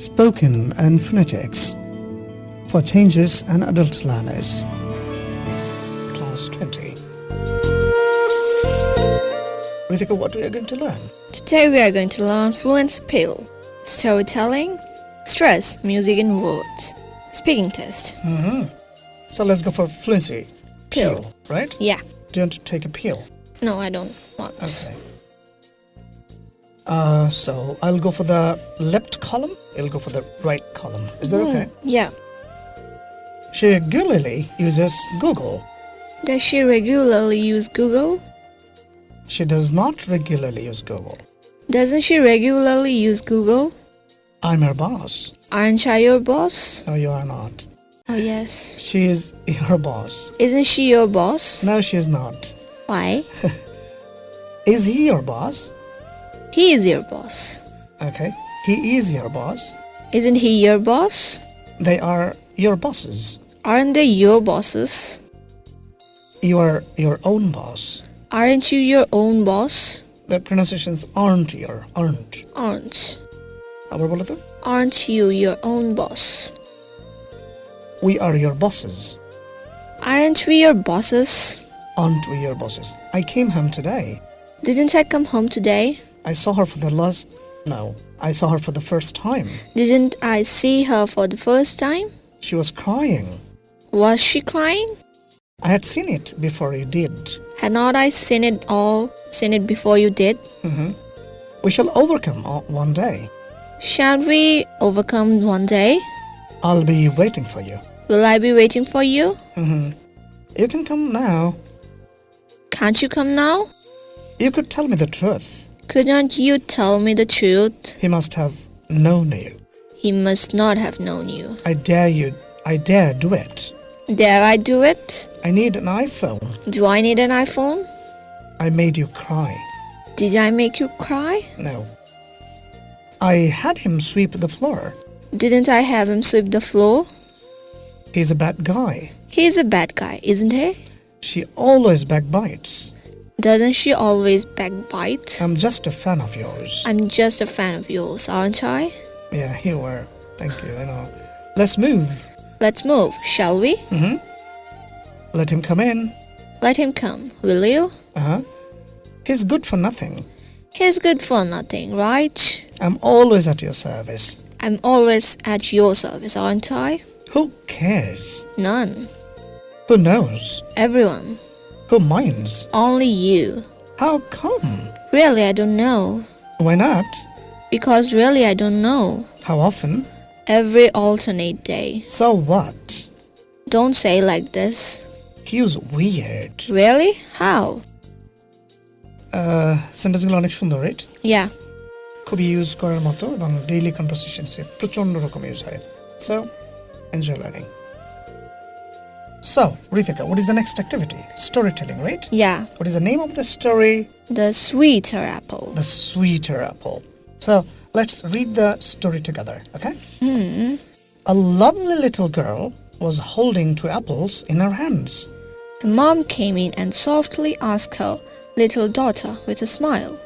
Spoken and Phonetics for Changes and Adult Learners. Class 20. Rithika, what we are going to learn? Today we are going to learn fluency pill, storytelling, stress, music and words, speaking test. hmm So let's go for fluency. Pill. right? Yeah. Do you want to take a peel? No, I don't want. Okay. Uh, so I'll go for the left column. It'll go for the right column. Is that Hmm, okay? Yeah. She regularly uses Google. Does she regularly use Google? She does not regularly use Google. Doesn't she regularly use Google? I'm her boss. Aren't I your boss? No, you are not. Oh, yes. She is your boss. Isn't she your boss? No, she is not. Why? Is he your boss? He is your boss. Okay. He is your boss. Isn't he your boss? They are your bosses. Aren't they your bosses? You are your own boss. Aren't you your own boss? The pronunciations aren't your, aren't. Aren't. আবার বলো তো Aren't you your own boss? We are your bosses. Aren't we your bosses? Aren't we your bosses? I came home today. Didn't I come home today? I saw her for the last. No, I saw her for the first time. Didn't I see her for the first time? She was crying. Was she crying? I had seen it before you did. Had not I seen it all, seen it before you did? hmm We shall overcome one day. Shall we overcome one day? I'll be waiting for you. Will I be waiting for you? hmm You can come now. Can't you come now? You could tell me the truth. Couldn't you tell me the truth? He must have known you. He must not have known you. I dare you. I dare do it. Dare I do it? I need an iPhone. Do I need an iPhone? I made you cry. Did I make you cry? No. I had him sweep the floor. Didn't I have him sweep the floor? He's a bad guy. He's a bad guy, isn't he? She always backbites. Doesn't she always backbite? I'm just a fan of yours. I'm just a fan of yours, aren't I? Yeah, you were. Thank you. I know. Let's move. Let's move, shall we? hmm Let him come in. Let him come, will you? Uh huh. He's good for nothing. He's good for nothing, right? I'm always at your service. I'm always at your service, aren't I? Who cares? None. Who knows? Everyone. Who minds? Only you. How come? Really, I don't know. Why not? Because really, I don't know. How often? Every alternate day. So what? Don't say like this. He was weird. Really? How? সেন্টেন্সগুলো অনেক সুন্দর right Yeah. খুবই use করার মতো এবং daily কনভারসেশনসে প্রচণ্ড রকম use হয় so enjoy learning So, Rithika, what is the next activity? Storytelling, right? Yeah. What is the name of the story? The Sweeter Apple. The Sweeter Apple. So, let's read the story together, okay? Hmm. A lovely little girl was holding two apples in her hands. The mom came in and softly asked her little daughter with a smile,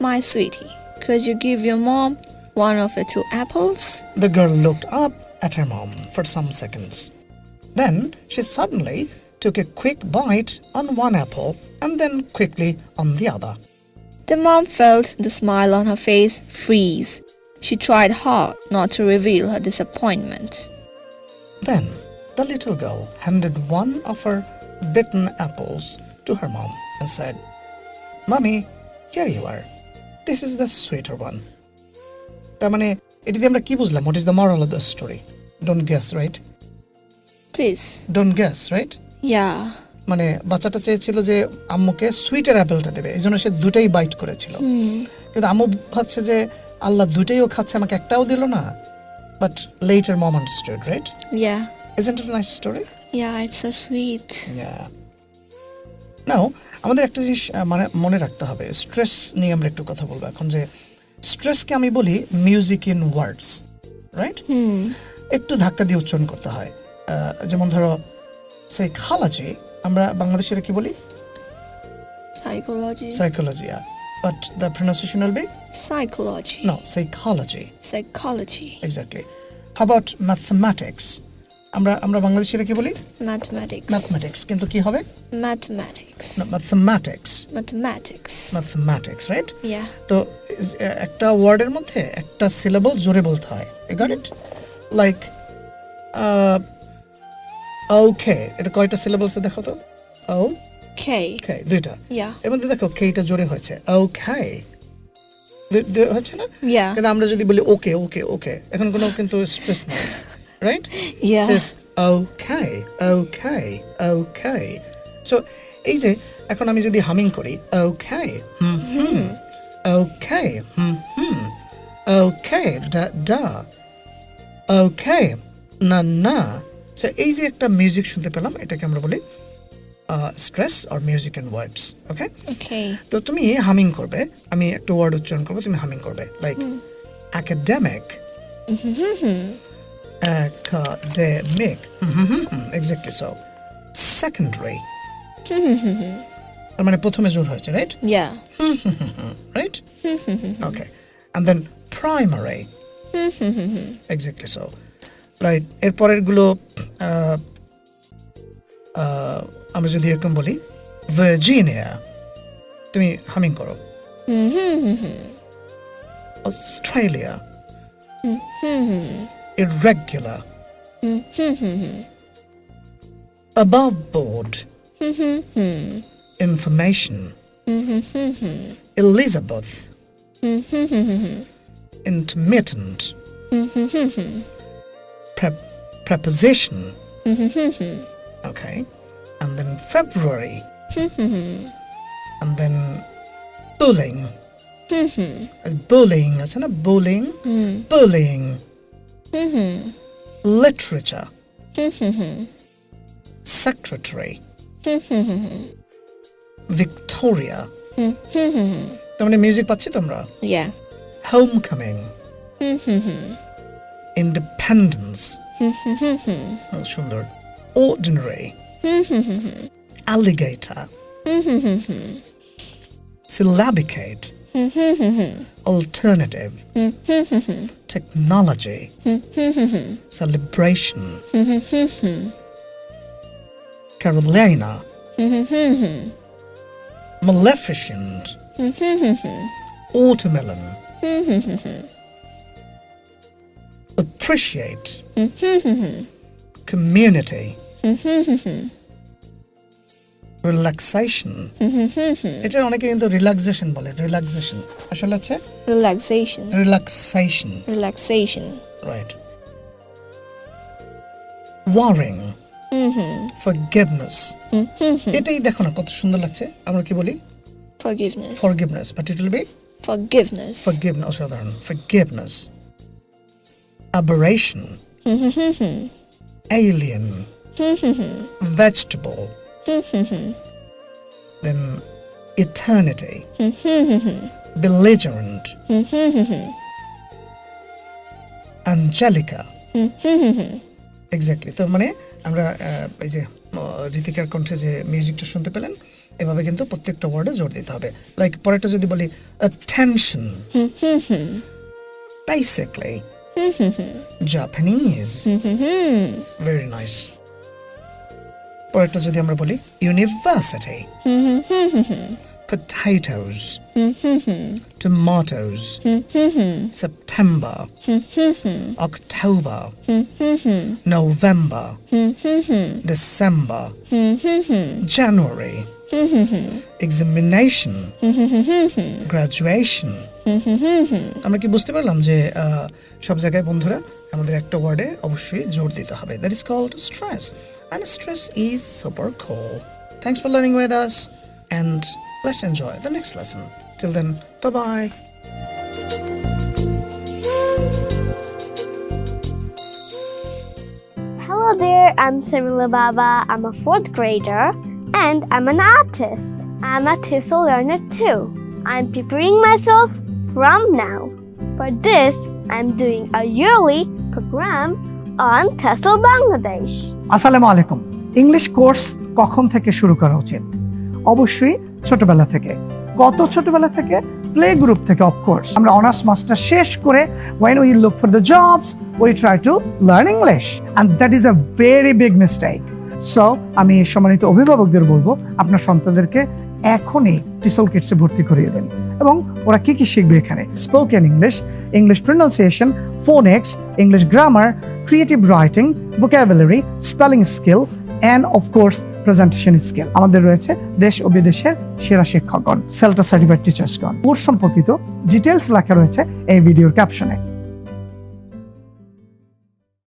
My sweetie, could you give your mom one of the two apples? The girl looked up at her mom for some seconds. Then she suddenly took a quick bite on one apple and then quickly on the other. The mom felt the smile on her face freeze. She tried hard not to reveal her disappointment. Then the little girl handed one of her bitten apples to her mom and said, Mummy, here you are. This is the sweeter one. তার মানে এটি দিয়ে আমরা কি বুঝলাম what is the moral of the story don't guess right Please. Don't guess right Yeah. মানে বাচ্চাটা চেয়েছিল যে আম্মুকে সুইটের অ্যাপেলটা দেবে এই জন্য সে দুটাই বাইট করেছিল কিন্তু আম্মু ভাবছে যে আল্লাহ দুটাইও খাচ্ছে আমাকে একটাও দিল না but later mom understood right Yeah. Isn't it nice story Yeah, it's so sweet. Now আমাদের একটা জিনিস মানে মনে রাখতে হবে স্ট্রেস নিয়ে আমরা একটু কথা বলব এখন যে স্ট্রেসকে আমি বলি মিউজিক ইন ওয়ার্ডস রাইট. একটু ধাক্কা দিয়ে উচ্চারণ করতে হয় যেমন ধরো সেই খালাজি আমরা বাংলাদেশের কি বলি? Psychology psychology but the pronunciation will be psychology no psychology psychology exactly how about আমরা আমরা বাংলাদেশের কি বলি? ম্যাথমেটিক্স ম্যাথমেটিক্স কিন্তু কি হবে? ম্যাথমেটিক্স না mathematics mathematics mathematics right yeah তো uh, একটা ওয়ার্ডের মধ্যে একটা সিলেবল জোরে বলতে হয়। ইগট ইট লাইক ওকে এটা কয়টা সিলেবলসে দেখো তো ও K. ওকে দুইটা। Yeah. এর মধ্যে দেখো কেটা জোরে হয়েছে। ওকে হচ্ছে না. কিন্তু আমরা যদি বলি ওকে ওকে ওকে এখন কোনো কিন্তু স্ট্রেস নেই right says okay okay okay. So এই যে এখন আমি যদি হামিং করি okay হুম হুম okay হুম হুম okay da da okay না না so এই যে একটা মিউজিক শুনতে পেলাম এটাকে আমরা বলি স্ট্রেস আর মিউজিক অ্যান্ড ওয়ার্ডস ওকে. তো তুমি হামিং করবে আমি একটা ওয়ার্ড উচ্চারণ করব তুমি হামিং করবে like academic academic exactly so secondary তার মানে প্রথমে জোর হয়েছে right Yeah. Right okay and then primary exactly so right এরপরেরগুলো আহ, আহ, আমরা যদি এরকম বলি ভার্জিনিয়া তুমি হামিং করো Australia irregular above board information Elizabeth intermittent Pre- preposition okay and then February and then bullying bullying আছে না bullying bullying literature secretary Victoria তার মানে মিউজিক পাচ্ছি তোমরা Yeah. homecoming independence Oh, সুন্দর ordinary alligator syllabicate alternative technology celebration Carolina Maleficent Watermelon appreciate, community, relaxation এটা অনেকে কিন্তু relaxation বলে রিল্যাক্সেশন আসলে হচ্ছে relaxation relaxation relaxation right warring forgiveness এটাই দেখো না কত সুন্দর লাগছে আমরা কি বলি forgiveness forgiveness but it will be forgiveness forgiveness সাধারণ forgiveness aberration alien vegetable then eternity belligerent angelica exactly তো মানে আমরা এই যে ঋতিকার কণ্ঠে যে মিউজিকটা শুনতে পেলেন এভাবে কিন্তু প্রত্যেকটা ওয়ার্ডে জোর দিতে হবে লাইক পরেরটা যদি বলি attention basically Japanese very nice পরেরটা যদি আমরা বলি university potatoes tomatoes September October November December January examination graduation আমরা কি বুঝতে পারলাম যে আহ, সব জায়গায় বন্ধুরা আমাদের একটা ওয়ার্ডে অবশ্যই জোর দিতে হবে that is called stress and stress is super cool thanks for learning with us and let's enjoy the next lesson till then bye bye Hello there, I'm Samila Baba. I'm a fourth grader and I'm an artist. I'm a TESOL learner too. I'm preparing myself from now. For this, I'm doing a yearly program on TESOL Bangladesh. আসসালামু আলাইকুম English course কখন থেকে শুরু করা উচিত অবশ্যই ছোটবেলা থেকে কত ছোটবেলা থেকে প্লে গ্রুপ থেকে অফকোর্স আমরা অনার্স মাস্টার শেষ করে when we look for the jobs we try to learn english and that is a very big mistake so আমি সম্মানিত অভিভাবকদের বলব, আপনার সন্তানদেরকে এখনই টিসল কিটসে ভর্তি করিয়ে দেন। এবং ওরা কি কি শিখবে এখানে? Spoken English English pronunciation phonics English grammar creative writing vocabulary spelling skill and of course presentation skill আমাদের রয়েছে দেশ ও বিদেশের সেরা শিক্ষকগণ সেলটা সার্টিফাইড টিচার্সগণ কোর্স সম্পর্কিত ডিটেলস লেখা রয়েছে এই ভিডিওর ক্যাপশনে